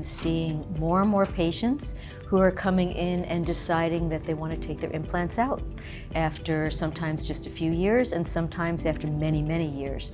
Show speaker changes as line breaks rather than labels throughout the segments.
I'm seeing more and more patients who are coming in and deciding that they want to take their implants out after sometimes just a few years and sometimes after many, many years.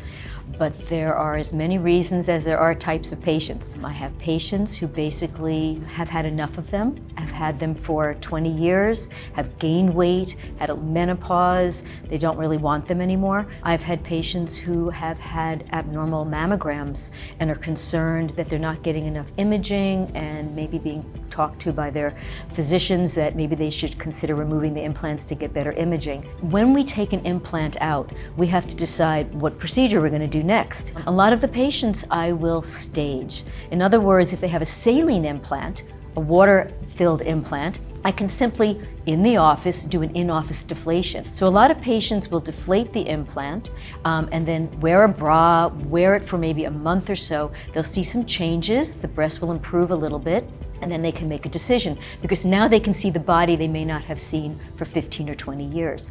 But there are as many reasons as there are types of patients. I have patients who basically have had enough of them, have had them for 20 years, have gained weight, had a menopause, they don't really want them anymore. I've had patients who have had abnormal mammograms and are concerned that they're not getting enough imaging and maybe being talked to by their physicians that maybe they should consider removing the implants to get better imaging. When we take an implant out, we have to decide what procedure we're going to do next. A lot of the patients I will stage. In other words, if they have a saline implant, a water-filled implant, I can simply, in the office, do an in-office deflation. So a lot of patients will deflate the implant um, and then wear a bra, wear it for maybe a month or so. They'll see some changes, the breast will improve a little bit, and then they can make a decision because now they can see the body they may not have seen for 15 or 20 years.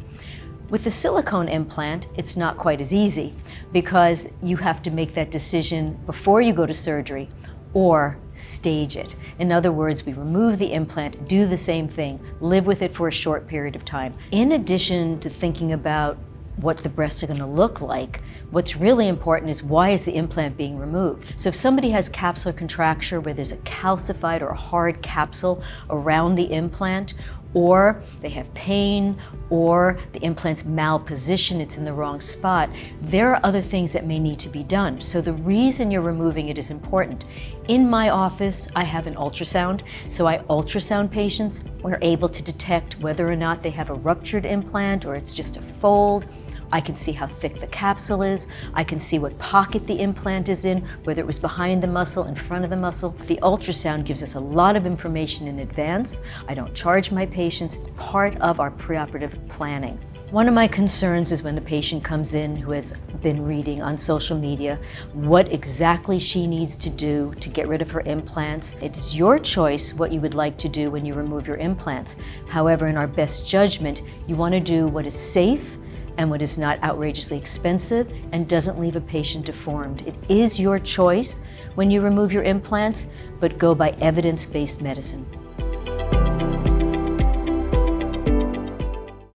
With the silicone implant, it's not quite as easy because you have to make that decision before you go to surgery or stage it. In other words, we remove the implant, do the same thing, live with it for a short period of time. In addition to thinking about what the breasts are going to look like. What's really important is why is the implant being removed? So if somebody has capsular contracture where there's a calcified or a hard capsule around the implant, or they have pain, or the implant's malpositioned, it's in the wrong spot, there are other things that may need to be done. So the reason you're removing it is important. In my office, I have an ultrasound, so I ultrasound patients. We're able to detect whether or not they have a ruptured implant or it's just a fold. I can see how thick the capsule is. I can see what pocket the implant is in, whether it was behind the muscle, in front of the muscle. The ultrasound gives us a lot of information in advance. I don't charge my patients. It's part of our preoperative planning. One of my concerns is when a patient comes in who has been reading on social media what exactly she needs to do to get rid of her implants. It is your choice what you would like to do when you remove your implants. However, in our best judgment, you want to do what is safe and what is not outrageously expensive and doesn't leave a patient deformed. It is your choice when you remove your implants, but go by evidence-based medicine.